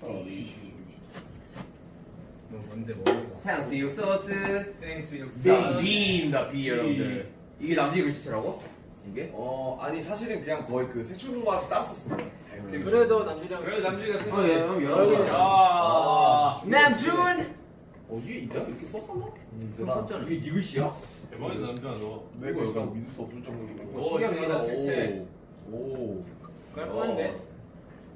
뭐 뭔데 뭐? 탕수 육 소스 땡스 육사. 비빔다 비 여러분들 이게 남지 글씨체라고? 이게? 어 아니 사실은 그냥 거의 그 세출공부한테 따로 썼습니다. 그래도 남준이랑 그래 남주가 쓴 어, 예, 거예요. 여러분. 아. 남준 어 이게 있다 이렇게 썼었나? 형 썼잖아 이게 네 글씨야? 대박이다 남주가 너. 내 뭐야, 글씨가 이거? 믿을 수 없을 정도로. 오, 저기다 실체. 오. 깔끔한데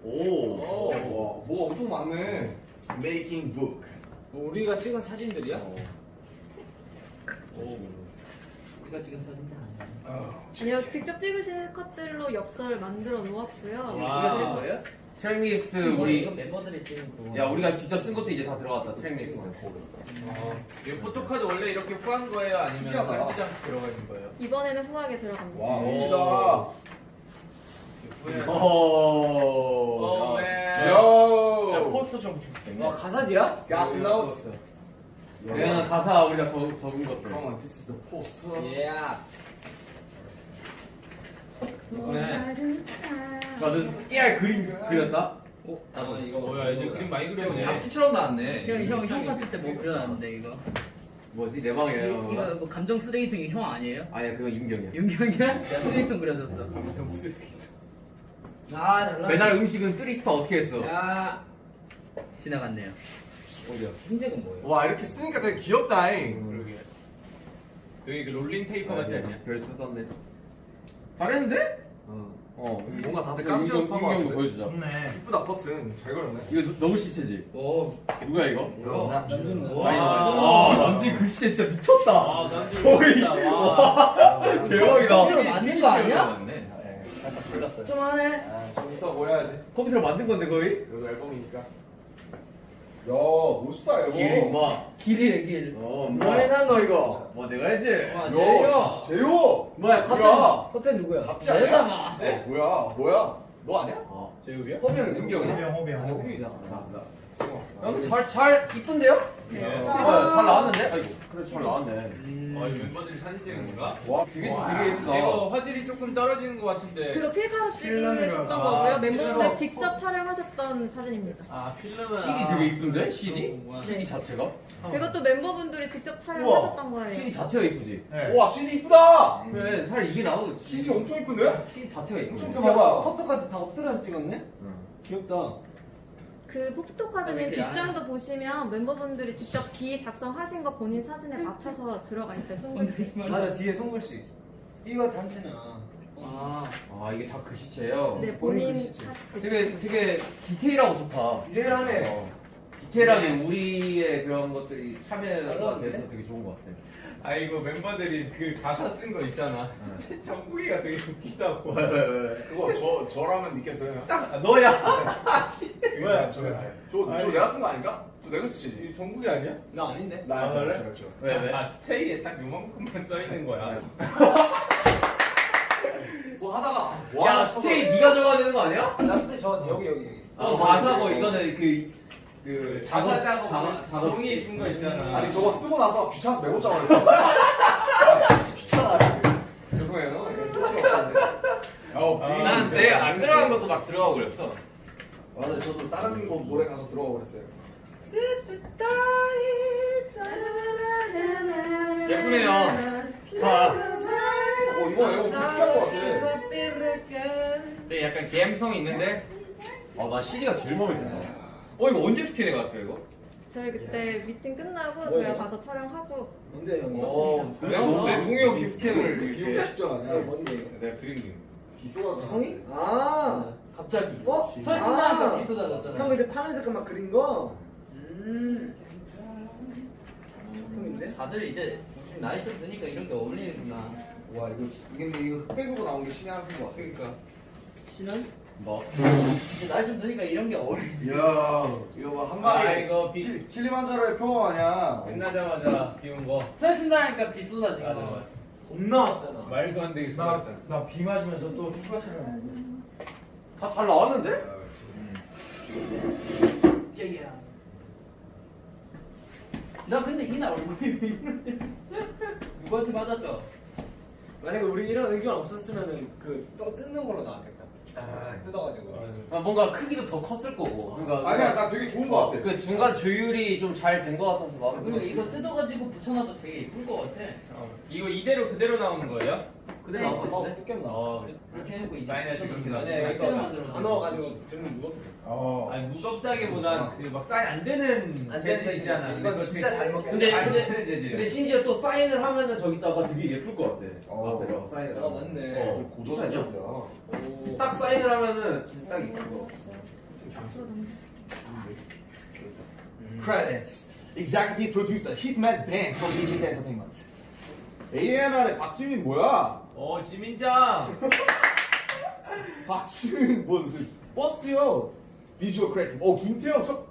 오. 오, 와, 뭐가 엄청 많네. Making book. 뭐 우리가 찍은 사진들이야? 오. 우리가 찍은 사진들 아니요, 직접 찍으신 컷들로 엽서를 만들어 놓았고요. 와. 우리가 찍은 거예요? tracklist 우리 멤버들이 찍은 거야 우리가 직접 쓴 것도 이제 다 들어갔다 tracklist 어. 이 photo card 원래 이렇게 후한 거예요? 아니면 특이하다. 깔때장 들어가 있는 거예요? 이번에는 후하게 들어갑니다. 와, 오. 멋지다. 후회. 어. Oh, man. 야, 야, 포스터 좀 와 가사집이야? 가사 노트. 그냥 가사 우리가 적, 적은 것들 Come on, this is the poster. 예 네. 나는 깨알 그림 그렸다? 어? 나도 이거 뭐야 이제 그림 많이 그렸네. 잡지처럼 나왔네 형, 형, 형 같을 때 뭐 그려놨는데 이거? 뭐지 내 방이야 이거 이거 뭐 감정 쓰레기통이 형 아니에요? 아니야 그건 윤기 형이야 윤기 형이야? 쓰레기통 그려줬어. 아 매달 음식은 뜨리스타 어떻게 했어? 야 지나갔네요. 어디야? 흰색은 뭐예요? 와, 이렇게 쓰니까 되게 귀엽다잉. 그러게. 여기 그 롤링 페이퍼 같지 않냐? 별 쓰던데 잘했는데? 어. 어 뭔가 다들 깜짝 것 윤경도 같은데? 보여주자 이쁘다, 커튼. 잘 그렸네. 이거 너- 너무 시체지? 오 누구야 이거? 와. 많이 나와 아 남지 글씨체 진짜 미쳤다 아, 남주 보인다. 와. 대박이다 컴퓨터로 만든 거 아니야? 네, 살짝 걸렸어요. 좀 안해. 아, 좀 있어 보여야지. 컴퓨터로 만든 건데 거의? 그래도 앨범이니까. 야, 멋있다, 앨범. 길이 뭐 길이래, 길. 어, 뭐 뭐, 해놨 너 이거 뭐 내가 했지? 와, 야, 제요! 뭐야 뭐야? 커튼 커튼 누구야? 잡지 아니야? 내다가. 어, 뭐야, 뭐야? 너 아니야? 어. 제육이야? 호비형 윤경이야? 호비형, 호비형. 아니, 호비잖아. 형, 잘, 잘, 이쁜데요? 네. 어, 잘 나왔는데? 아이고, 그래, 잘 나왔네. 아, 이 멤버들이 사진 찍은 건가? 와, 되게, 와, 되게 예쁘다. 이거 화질이 조금 떨어지는 것 같은데. 그거 필카로 찍으셨던 아, 거고요. 멤버분들 필카로. 직접 촬영하셨던 사진입니다. 아, 필름은. CD 되게 이쁜데? CD? 와. CD 자체가? 그것도 멤버분들이 직접 촬영하셨던 거예요. CD 자체가 이쁘지? 네. 와, CD 이쁘다! 그래, 차라리 이게 나오고 CD 엄청 이쁜데? CD 자체가 이쁘지? photo card 다 엎드려서 찍었네? 응. 귀엽다 그 photo card는 이렇게 뒷장도 보시면 멤버분들이 직접 비 작성하신 거 본인 사진에 맞춰서 들어가 있어요. 손글씨. 맞아 뒤에 손글씨 이거 단체나 아, 아, 이게 다 글씨체예요? 네, 본인 본인 글씨체. 사- 되게, 되게 디테일하고 좋다. 디테일하네 어. 디테일하게 우리의 그런 것들이 참여가 돼서 되게 좋은 것 같아. 아, 이거 멤버들이 그 가사 쓴 거 있잖아. 정국이가 되게 웃기다고. 왜, 왜, 왜? 그거 저, 저라면 믿겠어요? 딱, 아, 너야. 뭐야, 저게 나예요. 저, 저 내가 쓴 거 아닌가? 저 내가 쓰지. 이 정국이 아니야? 나 아닌데? 나 아, 그래? 그래? 저, 왜, 왜? 아, 스테이에 딱 요만큼만 써 있는 거야. 그거 하다가, 야, 와, 스테이 네가 적어야 되는 거 아니야? 나 그때 저 여기 여기 아, 가사고 이거는 그, 그, 자사 작업, 작업, 작업. 종이 쓴거 있잖아. 아니, 저거 쓰고 나서 귀찮아서 메모 장을 했어. 아, 씨, 귀찮아. 죄송해요. 어, 비. 난내안 들어간 것도 막 들어가고 그랬어. 맞아요. 저도 다른 곡 노래 가서 들어가 버렸어요. 예쁘네요. 어, 이거 앨범 좀 특이한 것 같아. 근데 약간 감성이 있는데. 아, 나 CD가 제일 마음에 든다. 어, 이거 언제 스캔해 갔어요, 이거? 저희 그때 미팅 끝나고 뭐예요? 저희가 가서 촬영하고 뭔데 형이? 어, 왜? 왜 동의 없이 스캔을 이렇게. 직전 이거 아니야? 뭔데 이거? 내가 그린 게. 비 쏟아져. 형이? 아 갑자기. 어? 서 있으니까 비 쏟아졌잖아. 형 근데 파란 색깔 막 그린 거? 음 형인데? 다들 이제 나이 좀 드니까 이런 게 어울리는구나. 와, 이거, 이게 이거 흑백으로 나온 게 신의 한 수인 것 같아. 그러니까. 신은? 뭐? 이제 나이 좀 드니까 이런 게 어울리. 이야, 이거 뭐 한 아, 방에. 이거 비, 킬- 킬리만자로의 표범 아니야? 끝나자마자 비운 거. 서 있으니까 비 쏟아진 거. 맞아. 겁나 왔잖아 말도 안 되게 나, 쏟았다. 나 비 맞으면서 또 추가 촬영했는데. 다 잘 나왔는데? 쨍이야. 나 근데 이날 얼굴이 왜 이러냐. 누구한테 맞았어? 만약에 우리 이런 의견 없었으면은 그또 뜯는 걸로 나왔겠다. 아, 뜯어가지고. 아, 뭔가 크기도 더 컸을 거고. 그러니까 아니야 나 되게 좋은 거 같아. 그 중간 조율이 좀 잘 된 거 같아서 마음에 그리고 들어. 이거 뜯어가지고 붙여놔도 되게 예쁠 것 같아. 어, 이거 이대로 그대로 나오는 거예요? 그대로 나온 거 어? 뜯겼나? 어. 그렇게 해놓고 이제 사인해서. 만약에 새로 이거 만들어. 다 넣어가지고 들면 무겁. 어. 아니 무겁다기보단 그막 사인 안 되는 안 되는 재질이잖아. 재질. 이건 그거 진짜 잘 먹겠다. 근데 안 근데 되는 재질. 근데 심지어 또 사인을 하면은 저기다가 되게 예쁠 것 같아. 어. 앞에서 사인을. 어, 하면. 맞네. 어. 고전이죠. 오. 딱 사인을 하면은 진짜 딱 예쁠 것 같아. Credits. Executive Producer Hitman Dan from DDT Entertainment. A&R의 박지민 뭐야? 어 지민 짱. 박지민 무슨 버스요? Visual creative. 어 김태형 첫.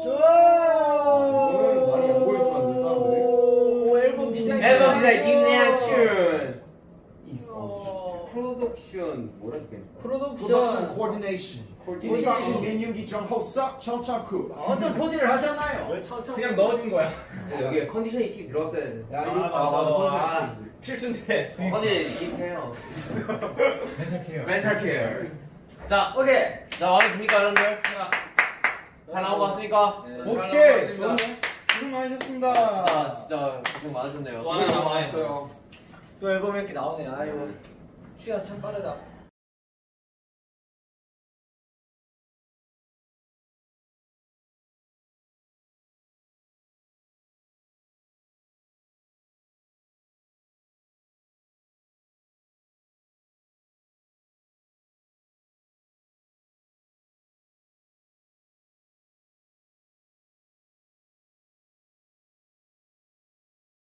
이거는 많이 안 보여주면 안 돼, 사람들이. 오 앨범 디자인. 앨범 디자인 어, 프로덕션 뭐라 Production 프로덕션. Coordination. 김석진, 민윤기, 정호석, 전정국. 어떤 코디를 하셨나요? 그냥 넣어준 거야. 여기에 컨디션이 팀 들어갔어야 돼. 야, 아, 이거 맞아, 맞아. 컨디션 아, 팀. 필수인데. 컨디 김태형. mental care. mental care. 자, 오케이. 자 마음에 듭니까 여러분들? 잘 나온 것 같습니까? 네. 오케이. 좋네. 고생 많으셨습니다. 아 진짜 고생 많으셨네요. 또 하나 남아있어요. 또 앨범 이렇게 나오네. 아이고. 시간 참 빠르다.